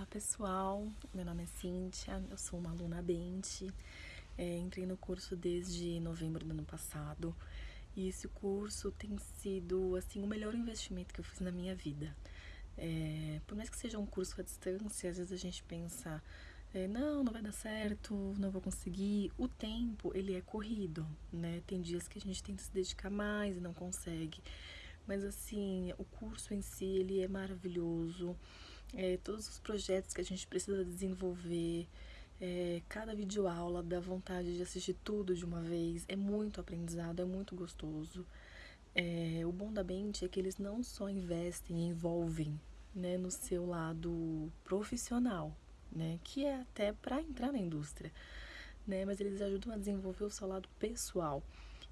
Olá pessoal, meu nome é Cíntia, eu sou uma aluna Bente, é, entrei no curso desde novembro do ano passado e esse curso tem sido assim o melhor investimento que eu fiz na minha vida. É, por mais que seja um curso à distância, às vezes a gente pensa, é, não, não vai dar certo, não vou conseguir. O tempo, ele é corrido, né? Tem dias que a gente tenta se dedicar mais e não consegue. Mas assim, o curso em si, ele é maravilhoso é, todos os projetos que a gente precisa desenvolver, é, cada videoaula dá vontade de assistir tudo de uma vez, é muito aprendizado, é muito gostoso. É, o bom da Bente é que eles não só investem envolvem né, no seu lado profissional, né, que é até para entrar na indústria, né, mas eles ajudam a desenvolver o seu lado pessoal.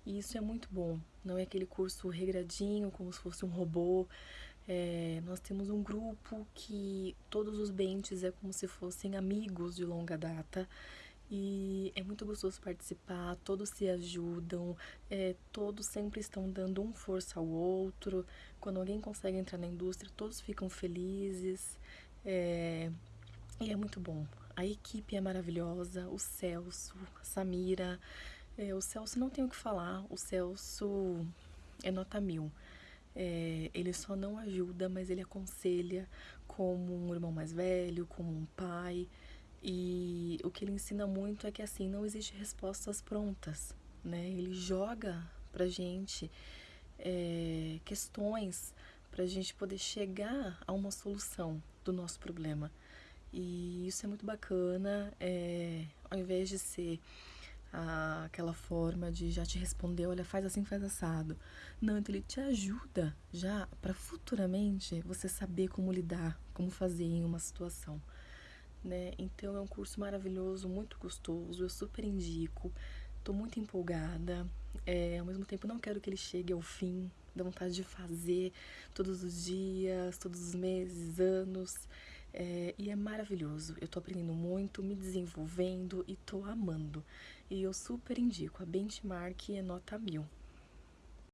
E isso é muito bom, não é aquele curso regradinho, como se fosse um robô, é, nós temos um grupo que todos os bentes é como se fossem amigos de longa data e é muito gostoso participar, todos se ajudam, é, todos sempre estão dando um força ao outro. Quando alguém consegue entrar na indústria, todos ficam felizes é, e é muito bom. A equipe é maravilhosa, o Celso, a Samira, é, o Celso não tem o que falar, o Celso é nota mil. É, ele só não ajuda, mas ele aconselha como um irmão mais velho, como um pai. E o que ele ensina muito é que assim, não existe respostas prontas, né? Ele joga pra gente é, questões pra gente poder chegar a uma solução do nosso problema. E isso é muito bacana, é, ao invés de ser aquela forma de já te responder, olha, faz assim, faz assado. Não, então ele te ajuda já para futuramente você saber como lidar, como fazer em uma situação. Né? Então é um curso maravilhoso, muito gostoso, eu super indico. Tô muito empolgada, é, ao mesmo tempo não quero que ele chegue ao fim, dá vontade de fazer todos os dias, todos os meses, anos. É, e é maravilhoso. Eu tô aprendendo muito, me desenvolvendo e tô amando. E eu super indico. A benchmark é nota mil.